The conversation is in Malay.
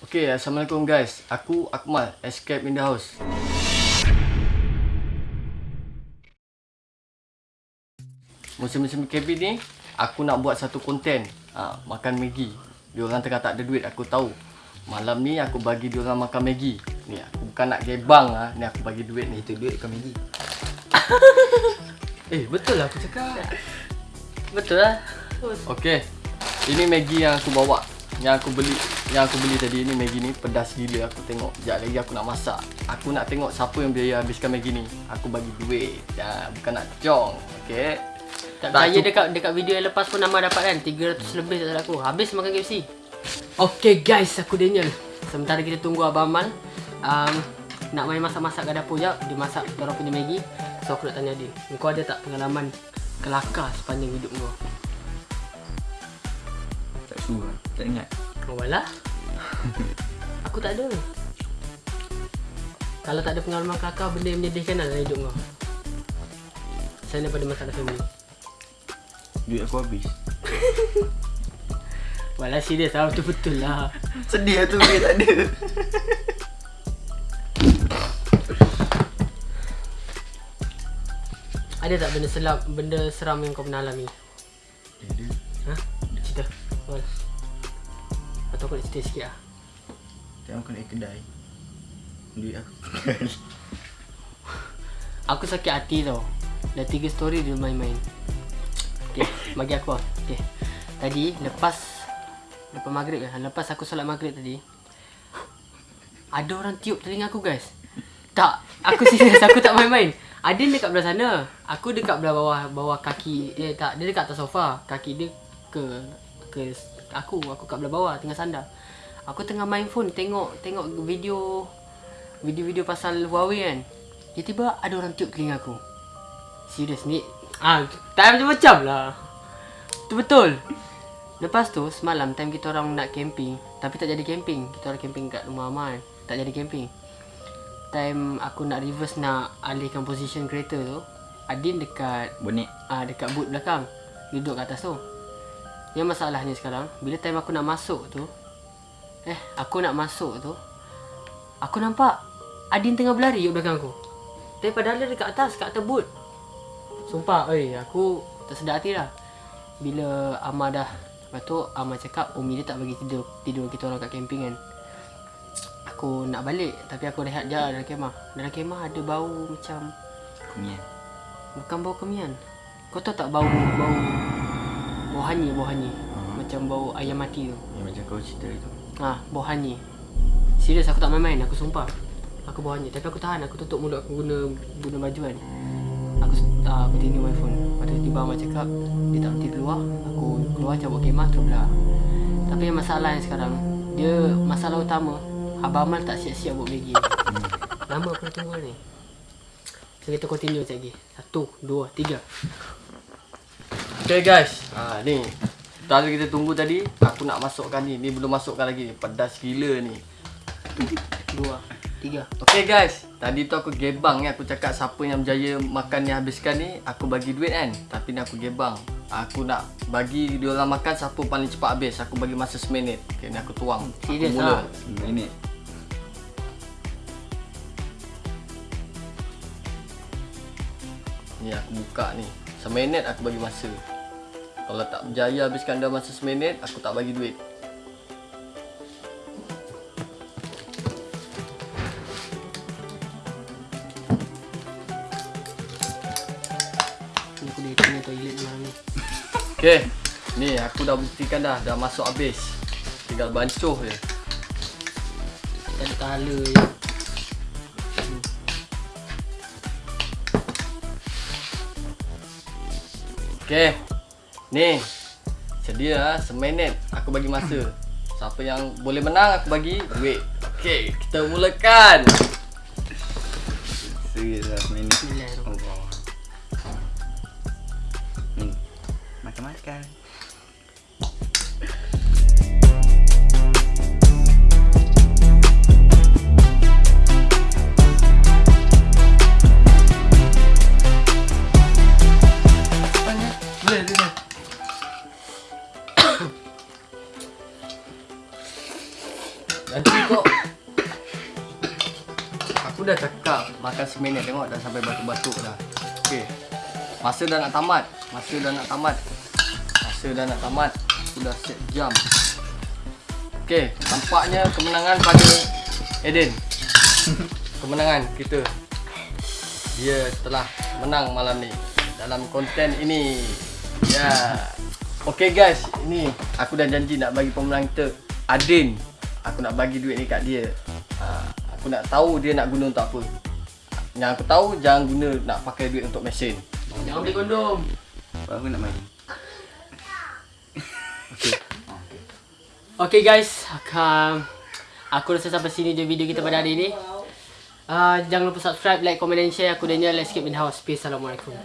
Okay, Assalamualaikum guys. Aku Akmal, Escape in the House. Musim-musim KB ni, aku nak buat satu konten. Ha, makan Maggi. Diorang tengah tak ada duit, aku tahu. Malam ni aku bagi diorang makan Maggi. Ni aku bukan nak gebang ah, ni aku bagi duit ni. Itu duit kau Maggi. Eh, betul lah aku cakap. Betul lah. Okey. Ini Maggi yang aku bawa. Yang aku beli yang aku beli tadi ni Maggi ni pedas gila aku tengok. Sekejap lagi aku nak masak. Aku nak tengok siapa yang biaya habiskan Maggi ni. Aku bagi duit. Ya, bukan nak cong. Okey. Tak Tak cukup. dekat dekat video yang lepas pun nama dapat kan 300 lebih tak salah aku. Habis makan KFC. Okay guys, aku Daniel. Sementara kita tunggu Abang Amal um, nak main masak-masak kat dapur jap, dia masak orang punya Maggi. So aku nak tanya dia, kau ada tak pengalaman kelakar sepanjang hidup kau? Tak suruh. Tak ingat. Walah. aku tak ada. Kalau tak ada pengalaman kelakar, benda yang menyedihkan lah dalam hidup kau. Selain daripada masalah family. Duit aku habis. Walah serius lah, betul-betul lah. Sedih lah tu duit tak ada. Ada tak benda selam, benda seram yang kau pernah alami? Ada. Ha? Atau kau nak cerita sikit lah. Tengok aku nak kedai. Duit aku. Aku sakit hati tau. Dah tiga story dia main-main. Okay, bagi aku lah. Okay. Tadi, lepas Lepas maghrib kan Lepas aku solat maghrib tadi Ada orang tiup telinga aku guys Tak Aku serius Aku tak main-main Adin dekat belah sana Aku dekat belah bawah Bawah kaki Dia tak Dia dekat atas sofa Kaki dia ke Ke Aku Aku kat belah bawah Tengah sandar. Aku tengah main phone Tengok Tengok video Video-video pasal Huawei kan. Tiba-tiba ada orang tiup telinga aku. Serius ni Ah, tak macam-macam lah. Tu betul. Lepas tu semalam time kita orang nak camping Tapi tak jadi camping. Kita orang camping kat rumah Amal Tak jadi camping. Time aku nak reverse nak alihkan position kereta tu Adin dekat Bonet. ah dekat boot belakang. Duduk kat atas tu Yang masalahnya sekarang Bila time aku nak masuk tu Eh aku nak masuk tu Aku nampak Adin tengah berlari kat belakang aku. Tapi padahal dia dekat atas Kat atas boot Sumpah oi aku tersedar hati lah. Bila Amar dah Lepas tu Amar cakap Umi dia tak bagi tidur Tidur kita orang kat camping kan. Aku nak balik Tapi aku rehat je dalam kemah. Dalam kemah ada bau macam Kumian. Bukan bau kemian. Kau tahu tak bau Bau Bau hanyi Hmm. Macam bau ayam mati tu Yang macam kau cerita itu. Ha, bau hanyi. Serius aku tak main-main, aku sumpah. Aku bau hanyi, tapi aku tahan, aku tutup mulut aku guna guna baju kan. Aku uh, aku tinggal my phone. Lepas tu tiba Abang cakap dia tak berhenti keluar. Aku keluar cabut kemah terus belah. Tapi yang masalah yang sekarang, dia masalah utama Abang Amal tak siap-siap buat Maggi. Lama aku dah tunggu ni. So kita continue sekejap lagi. Satu, dua, tiga. Okay guys. Ha ni. Tadi kita tunggu tadi, aku nak masukkan ni. Ni belum masukkan lagi ni. Pedas gila ni. Dua, tiga. Okay guys, tadi tu aku gebang ni aku cakap siapa yang berjaya makan ni habiskan ni aku bagi duit kan. Tapi ni aku gebang. Aku nak bagi dia orang makan siapa paling cepat habis. Aku bagi masa seminit. Okay, ni aku tuang. Aku Serius mula. lah. Ini. Ni aku buka ni. Seminit aku bagi masa. Kalau tak berjaya habiskan dalam masa seminit, aku tak bagi duit. Aku dah tengah toilet malam ni. Okay. Ni aku dah buktikan dah. Dah masuk habis. Tinggal bancuh je. Ada kala je. Okay. Ni. Sedia lah. Seminit aku bagi masa. Siapa yang boleh menang aku bagi duit. Okay. Kita mulakan. Serius lah ni. Bismillahirrahmanirrahim. Allah. Hmm. Makan-makan. Nanti kok Aku dah cakap makan seminit tengok dah sampai batuk-batuk dah. Okey. Masa dah nak tamat. Masa dah nak tamat. Masa dah nak tamat. Aku dah set jam. Okey, nampaknya kemenangan pada Eden. Kemenangan kita. Dia telah menang malam ni dalam konten ini. Ya. Yeah. Okey guys, ini aku dah janji nak bagi pemenang kita Adin. Aku nak bagi duit ni kat dia. Ha, aku nak tahu dia nak guna untuk apa. Yang aku tahu jangan guna nak pakai duit untuk mesin. Jangan beli kondom. Aku nak main. Okay guys, um, aku rasa sampai sini je video kita pada hari ini. Uh, jangan lupa subscribe, like, comment dan share. Aku Daniel, let's keep in house. Peace. Assalamualaikum.